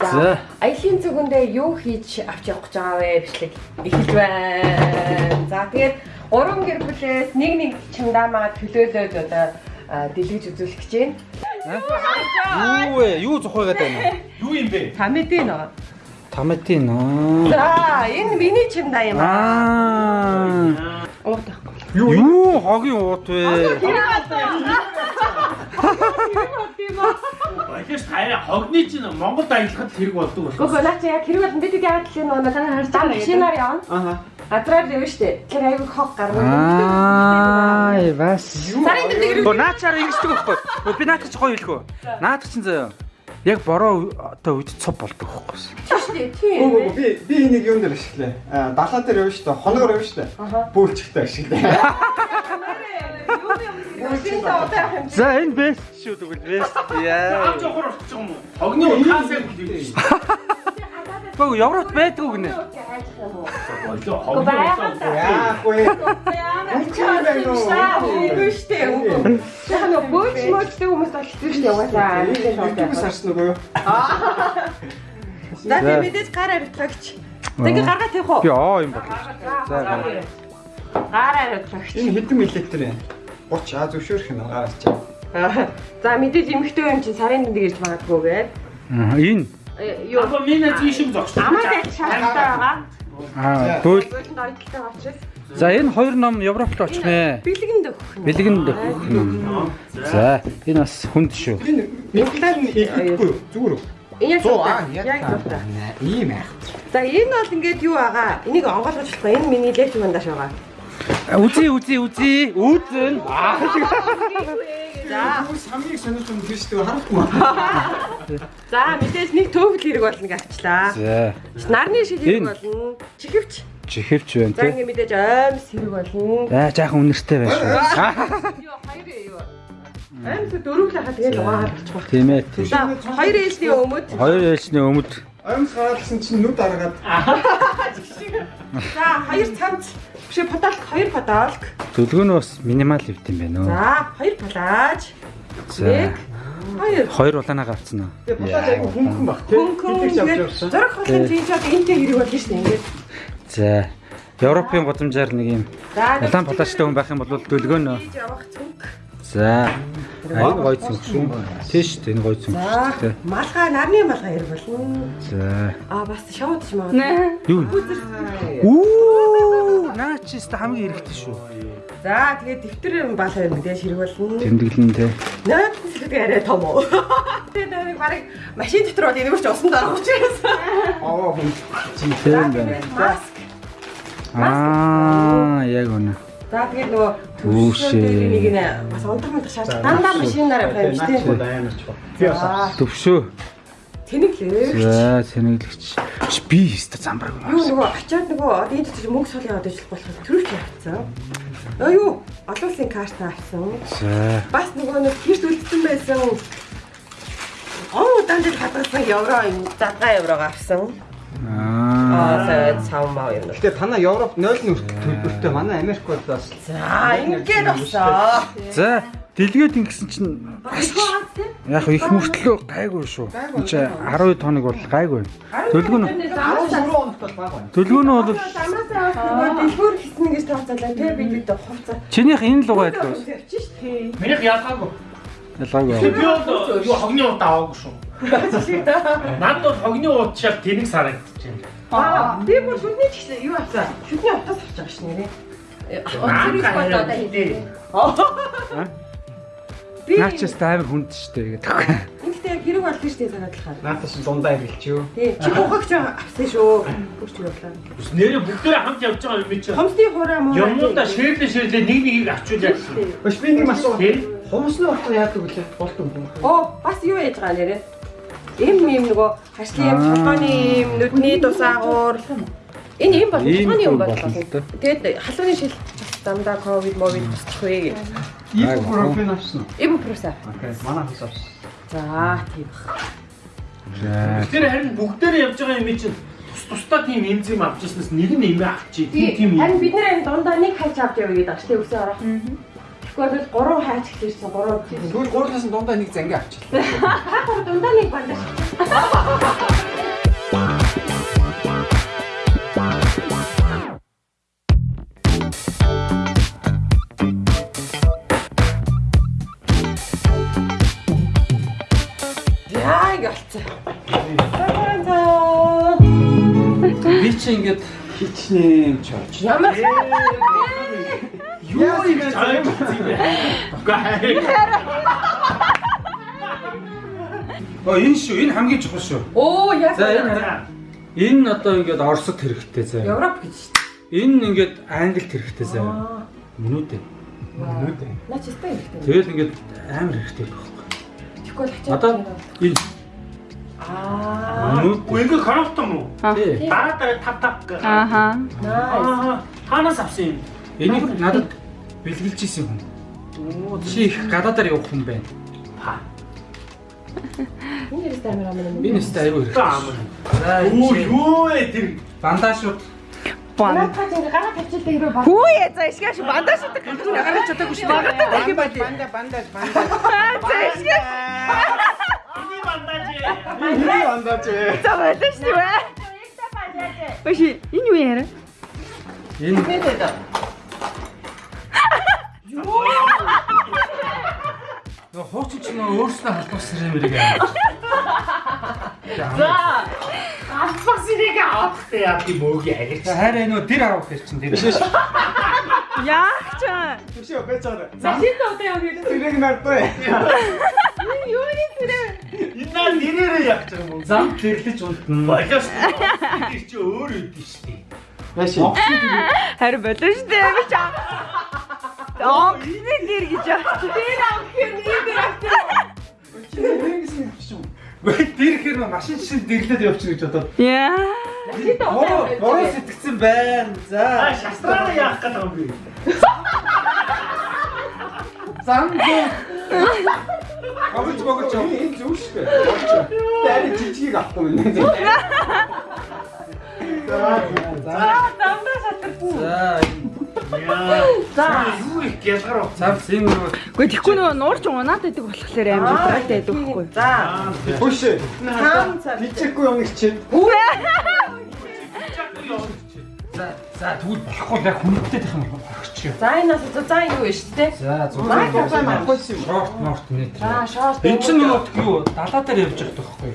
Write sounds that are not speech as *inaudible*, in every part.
За. Аялын зүгэндээ юу хийж авч явах гэж байгаа вэ? Бичлэг эхэлж байна. За тэгээд гурван гэр бүлээс нэг нэг чамдаамаа төлөөлөөд одоо дэлгэж үзүүлэх гэж байна. Юу вэ? Юу зохиогаад байна? Юу юм бэ? Та мэдээ нөө. Томатын аа. За энэ миний чамдаа юм аа. Аа. Уут байхгүй. Юу хогийн уут вэ? Баялаш таараа хогны чинь Монголд аялахад хэрэг болдог болох. Гүг наач яг хэрэг бол мэддэг яагаад л энэ нэг танаа харж байгаа машинаар явна. Аа. Газраар явна штэ. Тэр аягүй хог гарна. Аа, бас. Сарын дээр Гоо наачаар ингэдэг байхгүй. Гөө би наачаач гоё хэлэхөө. Наад чинь заяа. Яг бороо одоо үед цуг болдог байхгүй. штэ. Тийм. Оо би би энийг юун дээр ашиглаа. Аа далаа дээр явна шүү дээ. Хоногор явна шүү дээ. Бөөлчгтэй ашиглаа. За энэ бест шүү тэгвэл бест. Яа. Аав жохор орчих юм уу? Хогны утгаасаа бүлээ Гөө Европт байдгүй гинэ. Яахгүй. Үгүй штэ. Яг нэг бөөч мөчтэй хүмүүс бол хэвчээ штэ угаасаа. YouTube сарс нөгөө юу? За би мэдээж гар арилгагч. Тэгээ гаргаа тавих уу? Би аа юм бодлоо. За гараа. Гар арилгагч. Энэ хэдэн миллилитр юм? 30 а зөвшөөрөх юм чаа. За мэдээж эмхтэй юм чинь сарын дэнд ирж магадгүй гээд. Аа, Энэ Юу Апа минь тийш юм зогсчих. амаа шалтгаан байгаа. аа бөөл. Ойдолтой очиж. За энэ хоёр ном Европт очих нэ. Бэлгэнд өгөх нь. Бэлгэнд өгөх ном. За энэ бас хүнд шүү. Энэ миллилитр нь ихэхгүй юу? Зүгээр үү? Энэ яг яг. Ийм аа. За энэ бол ингээд юу байгаа? Энийг онгойлгож болохгүй. Энэ миний леч мандаш байгаа. Үзье үзье үзье үзэн. За бүр самыг сониулсан юм биш үү харахгүй. За мэдээж нэг төвөл хэрэг болно гавчлаа. За. Нарны шил хэрэг болно. Чихвч. Чихвч байна тийм. За ингэ мэдээж аймс хэрэг болно. За жаахан үнэртэй байж. Йоо хоёр юу. Аймс дөрөвлөө хаа тэгээд угаагаад болчих. Тийм ээ. За хоёр ээлжний өмөд. Хоёр ээлжний өмөд. Аймс гараадсан чинь нүд аргаад. *laughs* За хоёр цамц. Биш подолк хоёр подолк. Төлгөө нь бас минимал хэвт юм байна уу? За хоёр палаж. Нэг. Хоёр. Хоёр улаанаа гарцсан уу? тэгээ батал айгу хөнгөн баг тий. Хөнгөн тийм ч одоо энтэй хэрэг шүү дээ ингээд. За. Европын гудамжаар нэг юм За улаан палачтай хүн байх юм бол цүнх. За. Аяг гой цүнх шүү. Тийш энэ гой цүнх шүү За дээ. малгай нарны малгай хэрэг болно. За. Аа бас шоуд ч магадгүй. Юу? Үү! Наачис та хамгийн хэрэгтэй шүү. За тэгээд дэвтэр баал хоёр мэдээж хэрэг болно. Тэмдэглэн те. Наад хэсэг арай том уу? *laughs* Тэгээд нэг барыг машин дотор бол энэгээр ч усан дараа учраас. Аа хүн. Тийм байна. Маск. Аа, яг үнэ. За тэгээд нөгөө Үүшээ. нэг нэ бас унтах мунтах шаард. Дандаа юм дээ. амар ч баг. Би бас Төвшөө. Тэнэг лээ. За, сэнэглэгч. Би өстө замбар. Юу нөгөө ачаад нөгөө энэ дотор мөнгө яваад ижил болох төрөв чи явцсан. Аа юу? Олон улсын карт авсан. За. Бас нөгөө нэг гэрт үлдсэн байсан. Он удаан дээр хадгалсан евро задгаа еврого авсан. Аа. Аа сав маа юм. Гэтэ танаа Европ 0 нүрт төлбөртэй манай Америк бол бас За ингээд болсоо. За, дэлгээд ингэсэн чинь яг их мөртлөө гайгүй шүү. Энд чи 12 тоног бол гайгүй. Төлгөө нь 13 хоногт бол баг байна. төлгөө нь бол дэлгүүр хийсэн гэж тооцоолаа. Тэр бид бид хувцас. чинийх энэ л. Тавьчих ш. Тий. Минийх ялгаагүй. Ялгаагүй. Би бол юу хогны удаа аваагүй шүү. Над бол хогны ууд шал тэнэг сарагдчих юм. Аа би бүр шүдний ч гэсэн юу авсан? Шүдний утас авч байгаа ш нэрээ. Онцрыг бод одоо хийлээ. Би Наачис амар хүнд штэ гэдэг. Ингэхдээ яг хэрэг болдсон шүү дээ санаадлахаар. Наатас дундаа юу? Тий. Чи бухагч авсан шүү. Бүрч явлаа. Нэрээ бүгдээ хамт явж байгаа юм чи. Хомсны хураа муу. Юмнуудаа ширлээ ширлээ нэг нэгийг авчуулаад. Баш би нэг асуу. Тий. Хумсны утга яадаг вүлээ? Болдог юм. Оо бас юу яаж байгаа нэрээ? Им юм нөгөө хашлын юм толгойн юм нүдний дусаагуур. Энэ юм бол Ийм толгойн юм бол бол. болно л доо. Тэгээд халууны шил дандаа ковид мовид босчих вэ гэж. Ибупрофен авсан уу? Ибупроса. Окей, манай хас авсан. За тийм. За. Тэр харин бүгдээрээ явж байгаа юм чи тус тусдаа тийм эмзэм авч ирснээс нэг нь эмээ авчи. Тийм тийм Харин бид нэр энэ дундаа нэг хайч авч явъя гэдэг ач тийм өсөө орох. Тэгвэл би 3 хайч хэлсэн 3. Тэгвэл 3-аас нь дундаа нэг занги авчихлаа. Та 3 дундаа нэг бандаж. Би чи ингээд хичнээн чооч. Ямар хөө. Юу юм бэ? Үгүй Оо энэ шүү, энэ хамгийн чухал шүү. Оо яг За энэ хараа. Энэ одоо ингээд Оросд хэрэгтэй заа. Европ гэж шүү. Энэ ингээд Англид хэрэгтэй заа. Аа. Минут ээ. Нүдэ. Наач өстэй хэрэгтэй. Тэгэл ингээд амар хэрэгтэй байхгүй. Тэгэхгүй л хачаад. Одоо энэ Аа. Үгүй коробтон уу? Тий. Дараа дараа тав тав гэх. Ааха. Аа, Танаас авсан юм. Энийг надад бэлгэлж исэн хүн. Чи их гадаадаар явах хүн байна. Ха. Энэ хэрэс амар амар юм. Өстэй аюу Таам. хэрэгтэй. За Оо энэ юу ээ тэр. бандажууд Бан. Надад ингэ гараа тавьчихдаг хэрэг баг. Хүү яа за ишгаш бандаж шатдаг гэж нагарч чадаагүй шүү дээ. Банда банда банда банда. За ишгаш. Эний бандаж. Энэ бандаж ээ. За байлаа шүү дээ. Баши энэ юу яара? энэ Нөө хуучин ч нөө өөрснөө халбасан юм хэрэг аа. За. Албас ирэг авахтай яа тийм өг ярих. Хайраа нөө тэр авах гэж чинь тэр. Яах ч. Төшөө бэцээр. Машин одоо яг юм. Тэрэг нартаа. Юу юм тэр? Энэ нэрээрээ яг ч юм. Зам тэрлэж унтна. Багаас тэр чи өөр үдий шүү дээ. Яши. Харин болоо шүү дээ. Би ч гинэ гэр гэж яах. Тэр авах юм ийм дээр авчих. Гүй тэр ихэр машин шин дэглээд явчих гэж бодоод. Яа. Бороо сэтгцэн байна. Аа, За. шастраа яах гэдэг юм бэ? Зам зам. Богж богж яв. Энэ зөв шүү дээ. Тэр жижиг авахгүй юм. За. Дандаа шатарсан. За. Яа. За юу их гялгар уу? Цав зин нөгөө Гэхдээ тэгэхгүй нөгөө нуурч унаад байдаг болохоор амар гайтай байдаг байхгүй. За. Хөш. Таам цаа. Бичээгүй юм их чинь. За за тэгвэл болохгүй яг хүндэтэй тах юм бол орчих. За энэ нас за энэ юу вэ шүү дээ? За зураг авсан авахгүй юм. шорт морт нэ. За шорт. Энд чинь нөгөө юу далаа дээр явж байгаа байхгүй.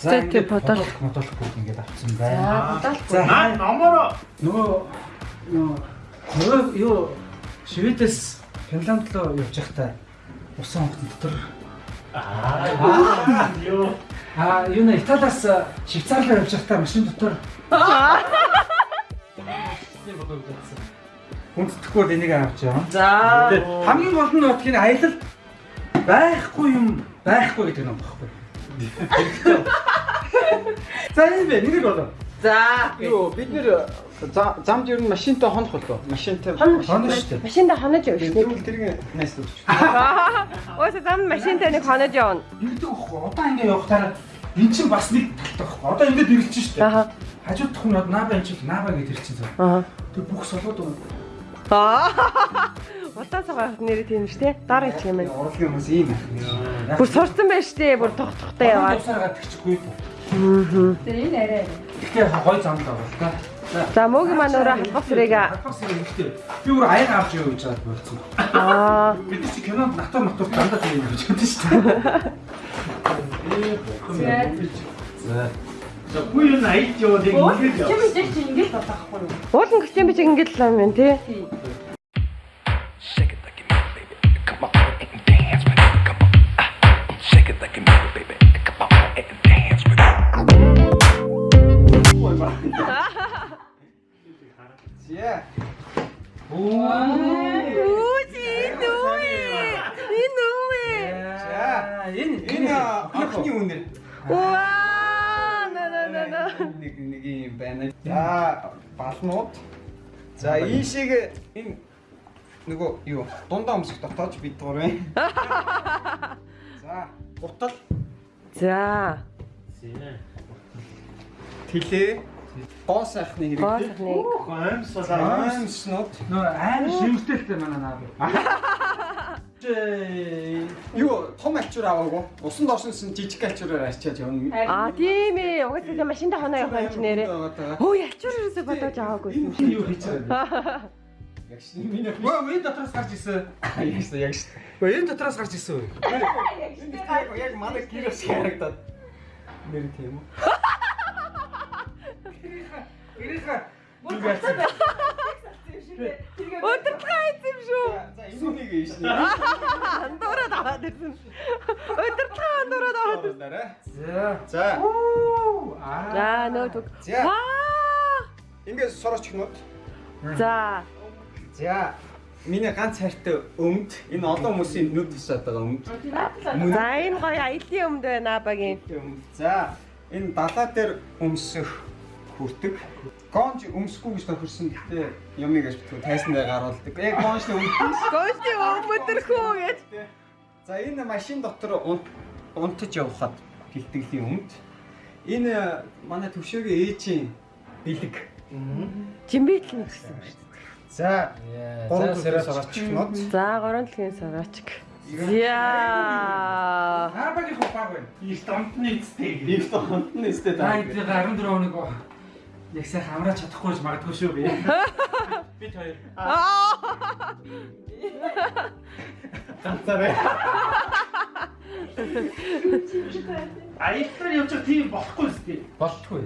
За, тэг бодол. бодолхгүй ингээд авсан За байна. За номоро нөгөө нөгөө нөгөө юу Шведээс Финланд руу явж байхдаа усан хот дотор Аа. Юу. а юу нэ Италиас Швейцар руу явж байхдаа машин дотор. Хүндэтгэхгүй бол энийг авч яваа. За. Хамгийн гол нь нь аялал байхгүй юм байхгүй гэдэг юм багхгүй. За юм бэ нэр болоо. За. Юу бид нэр замд ер нь машинтай хонох болоо. Машинтай. Хонох Хонож штэ. Машинда хонож явж шүү дээ. Тэгвэл тэрийг найс дүүч. Өөсөө зам машинтай нэг хонож явна. Ингэдэг байхгүй. Одоо ингэ явахтаар эн чинь бас нэг талтай байхгүй. Одоо ингэ дэрэлж штэ. Аха. Хажууд тохны бод наба энэ чинь наба гэж ирчин зав. Аа. Тэр бүх солоод байгаа. Аа. Утаасаа нэр тийм шүү дээ. Дараа их юм. Урлагийн хүмүүс ийм байх. Бүр сурсан байж тээ. Бүр тох тохтой яваад. Явсаар гадагчгүй. Тэр энэ арай. Гэхдээ гой замд байгаа л да. За мөгийн маань өөрөө халбах сүрэг Хатбас юм ихтэй. Би өөр аяга авч яваа гэж хаад болцсон. аа. Бид чи кинонд натур натур дандаа тийм гэж бодсон шүү дээ. За. За бүү юу найд нэг ингэж яа. чи ингэж бодохгүй юу? Уулын гэрчэн би чи ингэж л юм тий. Shake За балнууд. За ийшээ энэ нөгөө юу дундаа өмсөх дотоож бид гурав. *laughs* За утал За. тэлээ гоо сайхны Гоо хэрэгтэй. сахныг. Гомсолаа. Аимснууд нөө амар шимтэлтэй манай наа. *laughs* Юу том альчуур аваагүй. Усан доошнос жижиг альчуураар арчаад явна. Аа тийм ээ. Угаасаа машинда хоноо явах юм чи нэрээ. Өө ячуур ерөөсө бодож аваагүй юм шиг. юу хийж байгаа. Яг шүү. Миний Өө энэ дотроос гарч исэн. яг шүү яг шүү. Өө энэ дотроос гарч исэн үү? Яг яг манай гэр шиг харагдаад. Нэр тийм үү? *laughs* Гэрийнхаа *laughs* Өдөртлөө хийсэн юм шүү. За нэг юм шүү. Андуураад аваад ирсэн. Өдөртлөө андуураад аваад ирсэн. За. За. Аа. За нөтөг. За. Ваа. Ингээд сорооч гинүүд. За. За. Миний ганц хайртай өмд. Энэ олон хүмүүсийн нүд тусаад байгаа өмд. За энэ гоё аялын өмд байна багийн. За. Энэ далаа дээр өмсөх хүртэг. Гонж өмсөхгүй гэж тохирсон гэхдээ юмыг аж битгүү тайсан дээр гаруулдаг. Яг гонжны өмд. Гойсти өмөдөрхөө гэж. За энэ машин дотор унт- унтаж явхад бэлтгэлийн өмд. Энэ манай төвшөөгийн ээжийн бэлэг. Жимбитл нь гэсэн юм шүү. За. За Гурван сэрэж сараач гинүүд. За гурван дэлхийн сараачг. Яа. Аа багийн хупаг байна. Их домтны эцтэй. Их нь өстэй Та даа. эдгээр 14 хоног яг сайхан амраа чадахгүй ч магадгүй шүү би. *laughs* Бид хоёр. Ганцаараа. Аяллаар явж байгаа тийм болохгүй үстэй. Болтгүй.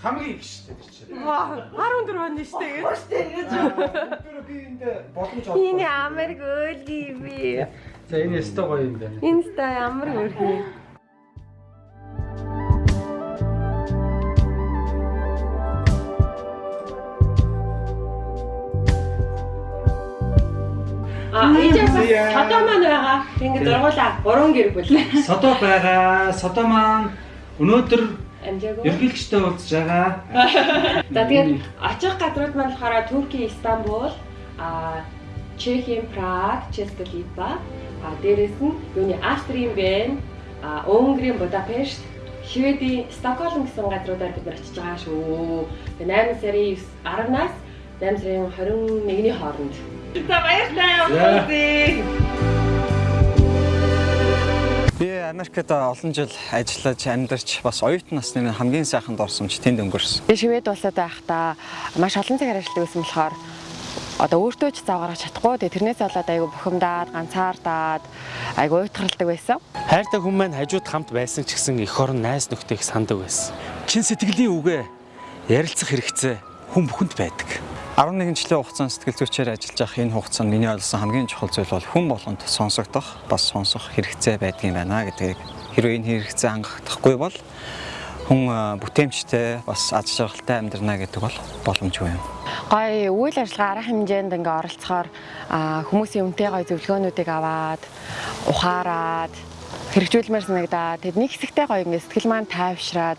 Хамгийн их шүү дээ. Ваа 14 оны штэ гэж. Тэр би энд боломж олох. Миний Америк өөлгий би. За энэ өстой гоё юм байна. Инста ямар өрхий. А энэ бас содоо маань байгаа. Ингээд дургуулаа. Гурван гэр бүл. Содо байгаа. Содо маань өнөөдөр Амжаагүй. ерөнхийлөгчтэй уулзж байгаа. *laughs* За тэгээд очих газрууд маань болохоор Турки, Истанбул, а Чехийн Праг, Ческа Липа, а дээрэс нь юуны Австрийн Вен, а Унгарын Будапешт, Шведийн Стокгольм гэсэн газруудаар бид нар очиж байгаа шүү. Тэгээд 8 сарын 10-наас 8 сарын 21-ний хооронд. За баяртай уулзъя. Би Америкт олон жил ажиллаж амьдарч бас оюутан насны хамгийн сайхан дурсамж тэнд өнгөрсөн. Би шивэд улсад байхдаа маш олон цагаар ажилладаг байсан болохоор одоо өөртөө ч зав гаргаж чадахгүй. Тэгээ тэрнээс болоод айгу бухимдаад, ганцаардаад айгу уйтгарладаг байсан. Хайртай хүн маань хажууд хамт байсан ч гэсэн эх орон найз нөхдөйг сандаг байсан. Чин сэтгэлийн үгээ ярилцах хэрэгцээ хүн бүхэнд байдаг. 11 жилийн хугацаанд сэтгэл зүйчээр ажиллаж байх энэ хугацаанд миний ойлгосон хамгийн чухал зүйл бол хүн болгонд сонсогдох, бас сонсох хэрэгцээ байдгийн байна гэдгийг хэрвээ энэ хэрэгцээ хангахдахгүй бол хүн бүтээмжтэй бас аз жаргалтай амьдрна гэдэг бол боломжгүй юм. Гой үйл ажиллагаа арга хэмжээнд ингээ оролцохоор хүмүүсийн үнэтэй гой зөвлөгөөнүүдийг аваад ухаарад хэрэгжүүлмээр санагдаа. Тэд нэг хэсэгтэй гоё ингээ сэтгэл маань тайвшраад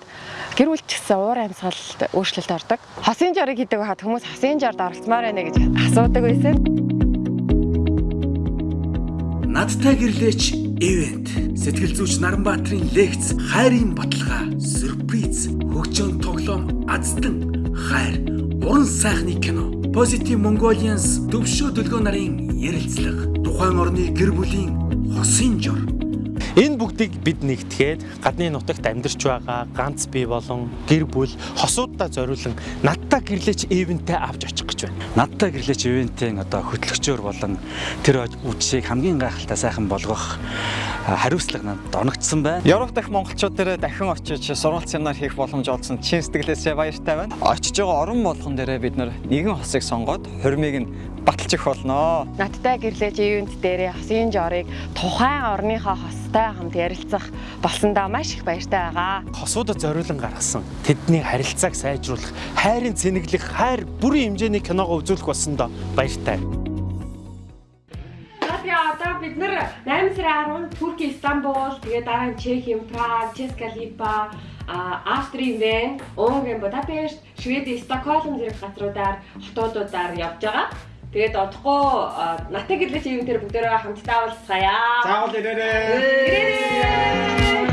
гэр бүл ч гэсэн уур амьсгалд өөрчлөлт ордог. Хосын жорыг хийдэг байхад хүмүүс хосын жорд оролцмоор байна гэж асуудаг байсан. Надтай гэрлээч ивент. Сэтгэл зүйч Наранбаатарын лекц, хайрын баталгаа, сюрприз, хөгжөөн тоглоом, аздан, хайр, уран сайхны кино. Positive Mongolians төвшөө төлгөө нарын ярилцлага. Тухайн орны гэр бүлийн хосын жор. Энэ бүгдийг бид нэгтгээд гадны нутагт амьдарч байгаа ганц бий болон гэр бүл хосуудаа зориулан надтай гэрлээч ивэнтээ авч очих гэж байна. Надтай гэрлээч ивентийн одоо хөтлөгчөөр болон тэр үдшийг хамгийн гайхалтай сайхан болгох хариуцлага надад оногдсон байна. Европ дахь монголчууд дээр дахин очиж сургалт семинар хийх боломж олсон чин сэтгэлээсээ баяртай байна. Очиж байгаа орон болгон дээр бид нэгэн хосыг сонгоод хурмыг нь баталчих болно. Надтай гэрлэж ивент дээрээ хосын жорыг тухайн орныхоо хостой хамт ярилцах болсондоо маш их баяртай байгаа. Хосуудад зориулан гаргасан тэдний харилцааг сайжруулах, хайрын цэнэглэх, хайр бүрийн хэмжээний киногоо үзүүлэх болсондоо баяртай. Одоо бид нэр 8 сарын 10-нд Турки Истанбул, тэгээ дараа нь Чехийн Праг, Ческа Липа, а Австрийн Вен, Унгарын Будапешт, Шведийн Стокгольм зэрэг газруудаар хотуудуудаар явж байгаа. Тэгээд одохгүй натаг гэрлэж ивэнтэр бүгдээрээ хамтдаа уулзцаая. Заавал ирээрээ. Ирээрээ.